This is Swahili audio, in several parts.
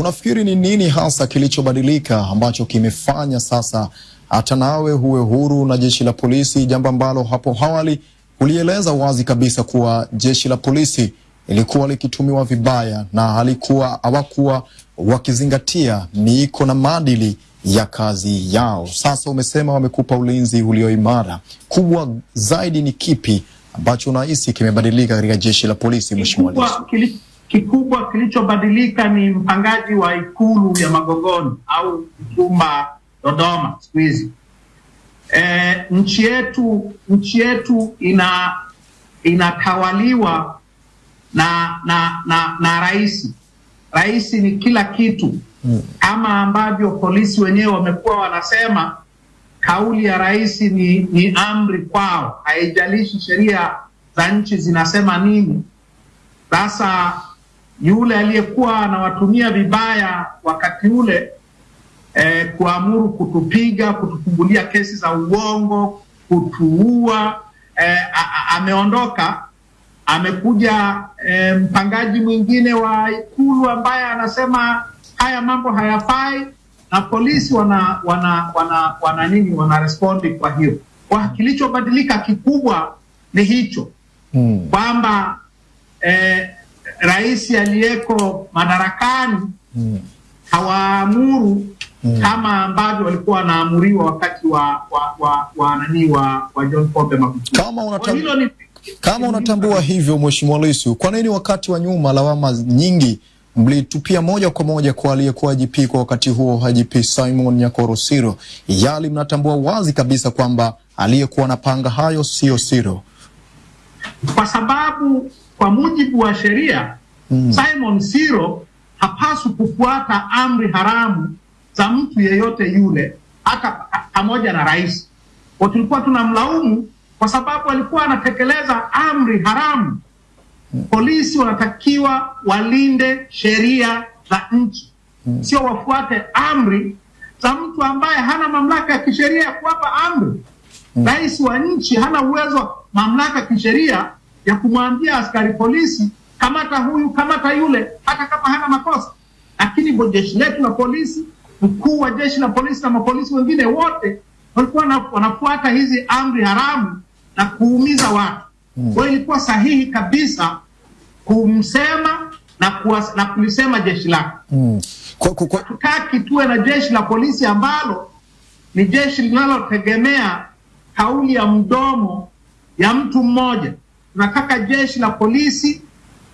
Unafikiri ni nini hasa kilichobadilika ambacho kimefanya sasa hata nawe huwe huru na jeshi la polisi, jambo ambalo hapo awali ulieleza wazi kabisa kuwa jeshi la polisi ilikuwa likitumiwa vibaya na halikuwa hawakuwa wakizingatia miiko na maadili ya kazi yao. Sasa umesema wamekupa ulinzi ulio imara. Kubwa zaidi ni kipi ambacho unahisi kimebadilika katika jeshi la polisi, Mheshimiwa? Kikubwa, kilichobadilika ni mpangaji wa ikulu ya Magogoni au Mtumba Dodoma siku hizi. E, nchi yetu nchi yetu ina inatawaliwa na na na, na rais. Rais ni kila kitu kama ambavyo polisi wenyewe wamekuwa wanasema kauli ya rais ni, ni amri kwao, haijalishi sheria za nchi zinasema nini. Sasa yule aliyekuwa anawatumia vibaya wakati ule eh, kuamuru kutupiga, kutufungulia kesi za uongo, kutuua eh, ameondoka. Amekuja eh, mpangaji mwingine wa ikulu ambaye anasema haya mambo hayafai, na polisi wana wana wana, wana nini wana respondi kwa hiyo. Kwa kilichobadilika kikubwa ni hicho Mm. kwamba eh, rais aliyeko madarakani Mm. hawaamuru Mm. kama ambavyo walikuwa wanaamuriwa wakati wa wa wa, wa nani wa, wa John Pombe Magufuli. Kama unatambua ni Kama unatambua hivyo Mheshimiwa Lissu, kwa nini wakati wa nyuma lawama nyingi mlitupia moja kwa moja kwa aliyekuwa IGP kwa wakati huo IGP Simon Nyakoro Siro, yali mnatambua wazi kabisa kwamba aliyekuwa anapanga hayo sio Siro? Kwa sababu kwa mujibu wa sheria Mm. Simon Siro hapaswi kufuata amri haramu za mtu yeyote yule, hata pamoja na rais. Kwa tulikuwa tunamlaumu kwa sababu alikuwa anatekeleza amri haramu. Polisi wanatakiwa walinde sheria za nchi, sio wafuate amri za mtu ambaye hana mamlaka ya kisheria ya kuwapa amri. Rais wa nchi hana uwezo, mamlaka ya kisheria ya kumwambia askari polisi kamata huyu, kamata yule, hata kama hana makosa. Lakini jeshi letu la polisi, mkuu wa jeshi la polisi na mapolisi wengine wote walikuwa wanafuata hizi amri haramu na kuumiza watu. Kwa hiyo ilikuwa sahihi kabisa kumsema na, kuwas, na kulisema jeshi lake. Mm. Kwa, kwa, kwa, Hatutaki tuwe na jeshi la polisi ambalo ni jeshi linalotegemea kauli ya mdomo ya mtu mmoja. Tunataka jeshi la polisi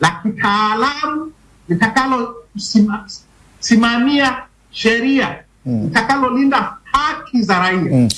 la kitaalamu litakalosimamia sheria, litakalolinda haki za raia. mm.